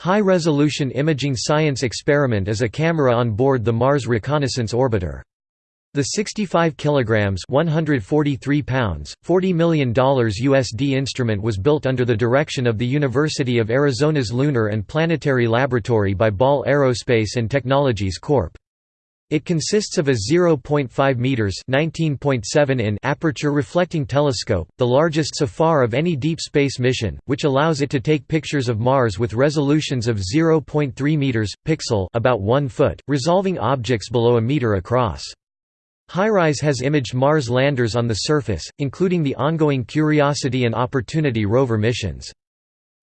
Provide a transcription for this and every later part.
High-resolution imaging science experiment is a camera on board the Mars Reconnaissance Orbiter. The 65 kilograms, 143 pounds, 40 million dollars USD instrument was built under the direction of the University of Arizona's Lunar and Planetary Laboratory by Ball Aerospace and Technologies Corp. It consists of a 0.5 meters (19.7 in) aperture reflecting telescope, the largest so far of any deep space mission, which allows it to take pictures of Mars with resolutions of 0.3 meters pixel, about 1 foot, resolving objects below a meter across. HiRISE has imaged Mars landers on the surface, including the ongoing Curiosity and Opportunity rover missions.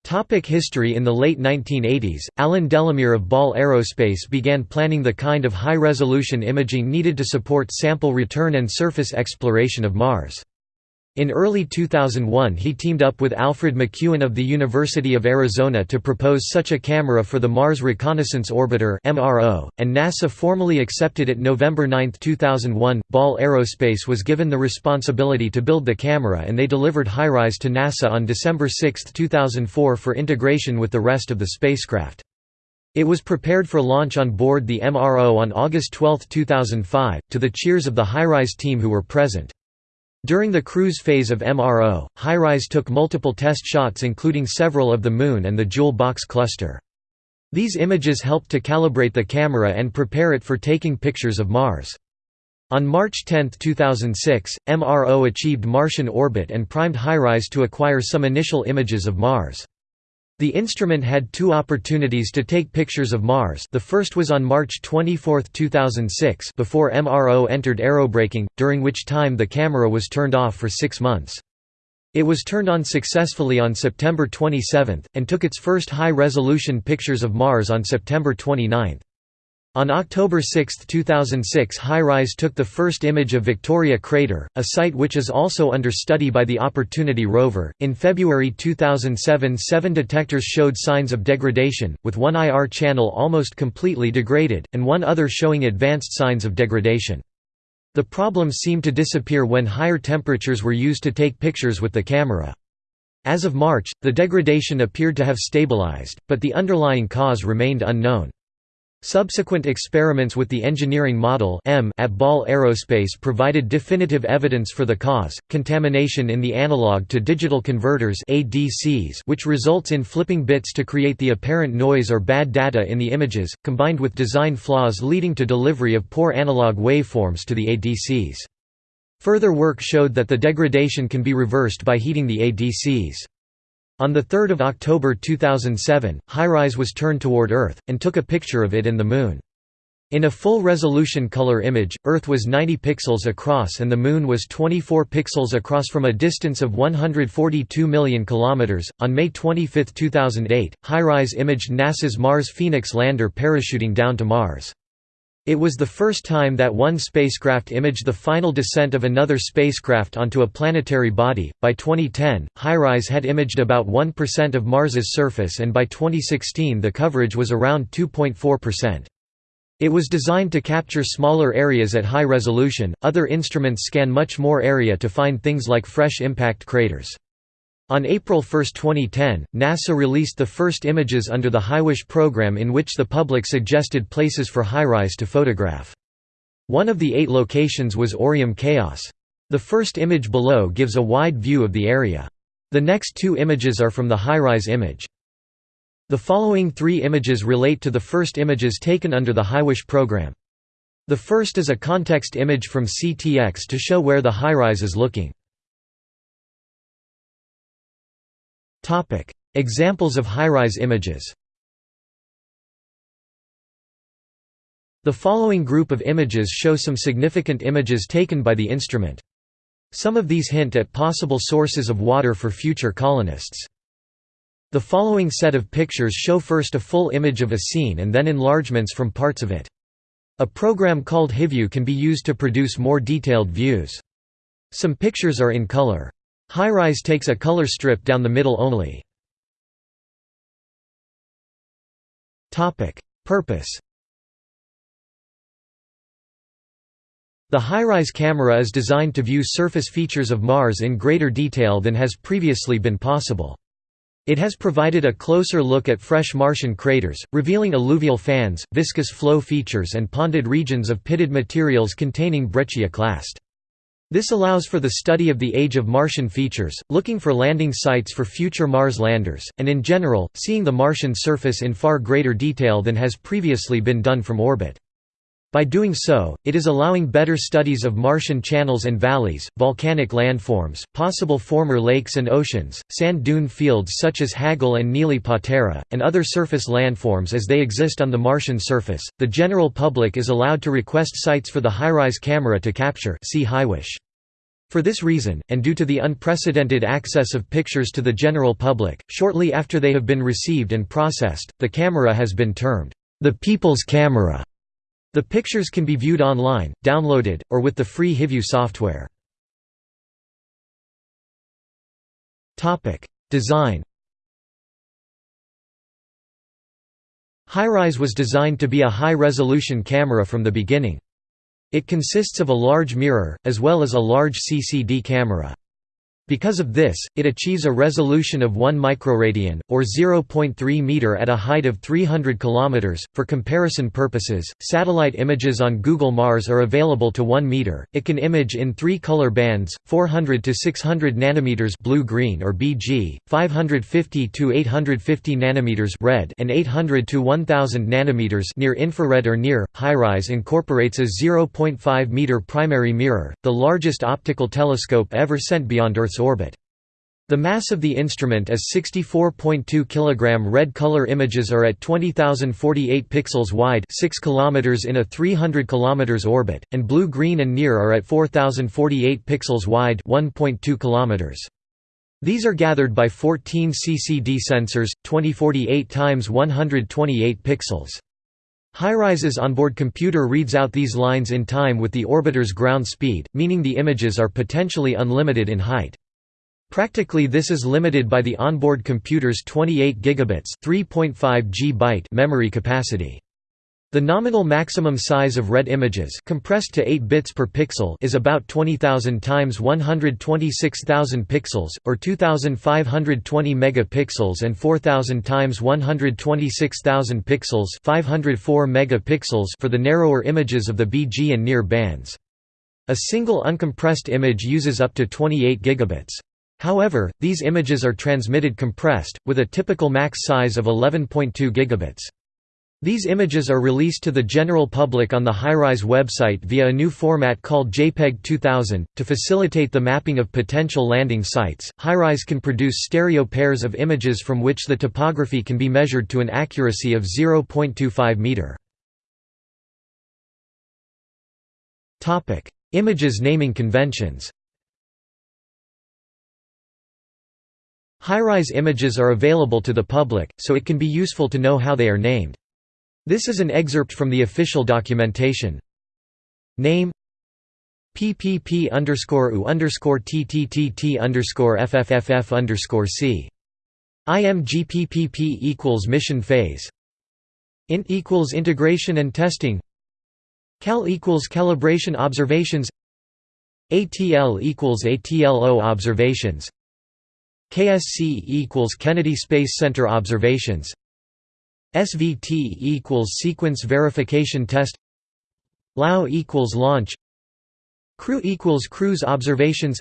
Topic history In the late 1980s, Alan Delamere of Ball Aerospace began planning the kind of high-resolution imaging needed to support sample return and surface exploration of Mars. In early 2001 he teamed up with Alfred McEwen of the University of Arizona to propose such a camera for the Mars Reconnaissance Orbiter and NASA formally accepted it November 9, 2001. Ball Aerospace was given the responsibility to build the camera and they delivered HiRISE to NASA on December 6, 2004 for integration with the rest of the spacecraft. It was prepared for launch on board the MRO on August 12, 2005, to the cheers of the HiRISE team who were present. During the cruise phase of MRO, HiRISE took multiple test shots including several of the Moon and the Jewel box cluster. These images helped to calibrate the camera and prepare it for taking pictures of Mars. On March 10, 2006, MRO achieved Martian orbit and primed HiRISE to acquire some initial images of Mars. The instrument had two opportunities to take pictures of Mars the first was on March 24, 2006 before MRO entered aerobraking, during which time the camera was turned off for six months. It was turned on successfully on September 27, and took its first high-resolution pictures of Mars on September 29. On October 6, 2006 HiRISE took the first image of Victoria Crater, a site which is also under study by the Opportunity rover. In February 2007 seven detectors showed signs of degradation, with one IR channel almost completely degraded, and one other showing advanced signs of degradation. The problem seemed to disappear when higher temperatures were used to take pictures with the camera. As of March, the degradation appeared to have stabilized, but the underlying cause remained unknown. Subsequent experiments with the engineering model M at Ball Aerospace provided definitive evidence for the cause, contamination in the analog-to-digital converters ADCs which results in flipping bits to create the apparent noise or bad data in the images, combined with design flaws leading to delivery of poor analog waveforms to the ADCs. Further work showed that the degradation can be reversed by heating the ADCs. On 3 October 2007, HiRISE was turned toward Earth, and took a picture of it and the Moon. In a full-resolution color image, Earth was 90 pixels across and the Moon was 24 pixels across from a distance of 142 million kilometers. On May 25, 2008, HiRISE imaged NASA's Mars Phoenix lander parachuting down to Mars. It was the first time that one spacecraft imaged the final descent of another spacecraft onto a planetary body. By 2010, HiRISE had imaged about 1% of Mars's surface, and by 2016 the coverage was around 2.4%. It was designed to capture smaller areas at high resolution, other instruments scan much more area to find things like fresh impact craters. On April 1, 2010, NASA released the first images under the HiWish program in which the public suggested places for HiRISE to photograph. One of the eight locations was Aureum Chaos. The first image below gives a wide view of the area. The next two images are from the HiRISE image. The following three images relate to the first images taken under the HiWish program. The first is a context image from CTX to show where the HiRISE is looking. Examples of HiRISE images The following group of images show some significant images taken by the instrument. Some of these hint at possible sources of water for future colonists. The following set of pictures show first a full image of a scene and then enlargements from parts of it. A program called HiView can be used to produce more detailed views. Some pictures are in color. HiRISE takes a color strip down the middle only. Purpose The HiRISE camera is designed to view surface features of Mars in greater detail than has previously been possible. It has provided a closer look at fresh Martian craters, revealing alluvial fans, viscous flow features and ponded regions of pitted materials containing brecciaclast. This allows for the study of the age of Martian features, looking for landing sites for future Mars landers, and in general, seeing the Martian surface in far greater detail than has previously been done from orbit. By doing so, it is allowing better studies of Martian channels and valleys, volcanic landforms, possible former lakes and oceans, sand dune fields such as Hagal and Nili Patera, and other surface landforms as they exist on the Martian surface. The general public is allowed to request sites for the HiRISE camera to capture. See HiWish. For this reason, and due to the unprecedented access of pictures to the general public, shortly after they have been received and processed, the camera has been termed the People's Camera. The pictures can be viewed online, downloaded, or with the free HiView software. Design HiRISE was designed to be a high-resolution camera from the beginning. It consists of a large mirror, as well as a large CCD camera. Because of this, it achieves a resolution of 1 microradian, or 0.3 meter at a height of 300 km. For comparison purposes, satellite images on Google Mars are available to 1 meter. It can image in three color bands: 400 to 600 nanometers blue-green or BG, 550 to 850 nanometers red, and 800 to 1000 nanometers near infrared or NIR. HiRISE incorporates a 0.5 meter primary mirror, the largest optical telescope ever sent beyond Earth's orbit. The mass of the instrument is 64.2 kg. Red color images are at 20,048 pixels wide 6 km in a 300 km orbit, and blue-green and near are at 4,048 pixels wide 1.2 km. These are gathered by 14 CCD sensors, 2048 x 128 pixels. HiRISE's onboard computer reads out these lines in time with the orbiter's ground speed, meaning the images are potentially unlimited in height. Practically this is limited by the onboard computer's 28 gigabits 3.5 G memory capacity. The nominal maximum size of red images compressed to 8 bits per pixel is about 20,000 times 126,000 pixels, or 2,520 megapixels and 4,000 times 126,000 pixels 504 megapixels for the narrower images of the BG and NIR bands. A single uncompressed image uses up to 28 gigabits. However, these images are transmitted compressed, with a typical max size of 11.2 gigabits. These images are released to the general public on the HiRISE website via a new format called JPEG 2000. To facilitate the mapping of potential landing sites, HiRISE can produce stereo pairs of images from which the topography can be measured to an accuracy of 0.25 meter. Topic: Images naming conventions. HiRISE images are available to the public, so it can be useful to know how they are named. This is an excerpt from the official documentation. Name PPP underscore U underscore TTTT underscore FFFF underscore C. IMGPPP equals mission phase. Int equals integration and testing. Cal equals calibration observations. ATL equals ATLO observations. KSC equals Kennedy Space Center observations. SVT equals sequence verification test. LAO equals launch. Crew equals cruise observations.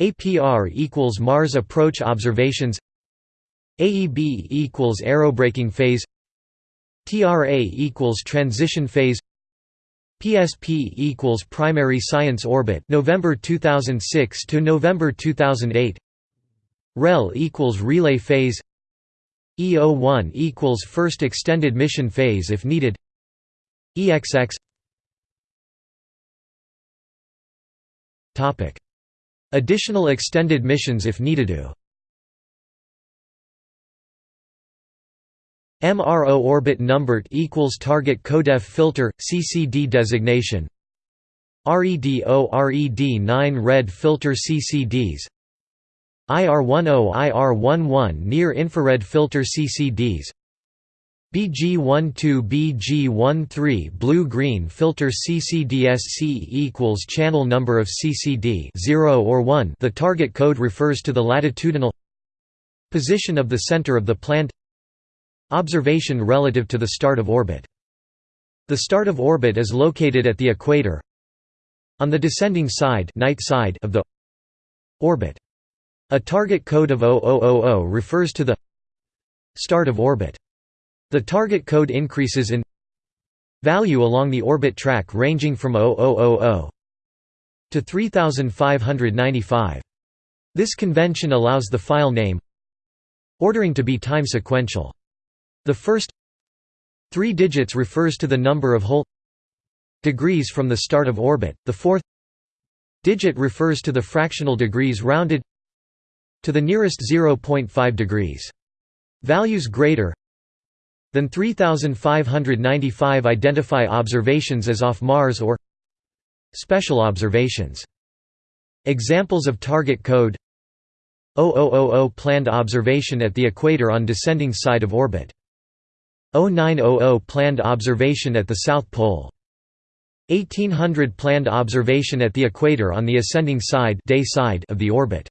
APR equals Mars approach observations. AEB equals aerobraking phase. TRA equals transition phase. PSP equals primary science orbit November 2006 to November 2008 REL equals relay phase. EO1 equals first extended mission phase if needed. EXX Topic. Additional extended missions if needed. To MRO orbit numbered equals target codef filter CCD designation. REDO RED9 red filter CCDs IR10 IR11 near infrared filter CCDs BG12 BG13 blue-green filter CCDS CCDSC equals channel number of CCD 0 or 1 the target code refers to the latitudinal Position of the center of the plant. Observation relative to the start of orbit. The start of orbit is located at the equator on the descending side, night side of the orbit. A target code of 0000 refers to the start of orbit. The target code increases in value along the orbit track ranging from 0000 to 3595. This convention allows the file name ordering to be time sequential. The first three digits refers to the number of whole degrees from the start of orbit, the fourth digit refers to the fractional degrees rounded to the nearest 0.5 degrees. Values greater than 3595 identify observations as off Mars or special observations. Examples of target code 0000 planned observation at the equator on descending side of orbit. 0900 planned observation at the South Pole. 1800 planned observation at the equator on the ascending side, day side of the orbit.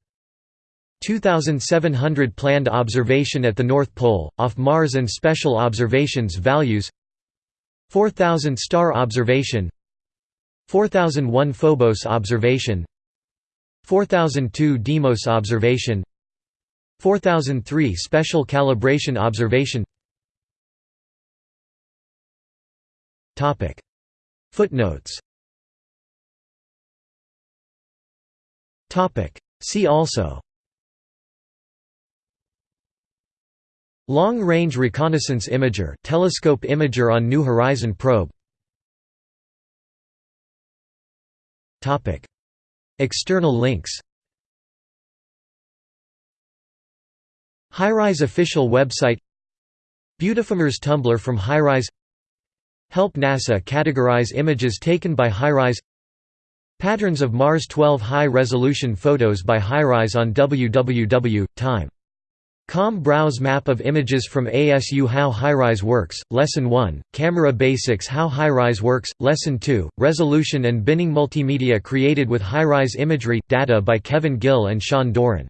2700 planned observation at the North Pole, off Mars and special observations values. 4000 star observation. 4001 Phobos observation. 4002 Deimos observation. 4003 special calibration observation. Topic. Footnotes. Topic. See also Long-range reconnaissance imager telescope imager on New Horizon probe. External links. HiRISE official website. Beautiful Mars Tumblr from HiRISE Help NASA categorize images taken by HiRISE Patterns of Mars 12 high-resolution photos by HiRISE on www.time Com browse map of images from ASU How HiRISE Works, Lesson 1, Camera Basics How HiRISE Works, Lesson 2, Resolution and Binning Multimedia created with HiRISE imagery, data by Kevin Gill and Sean Doran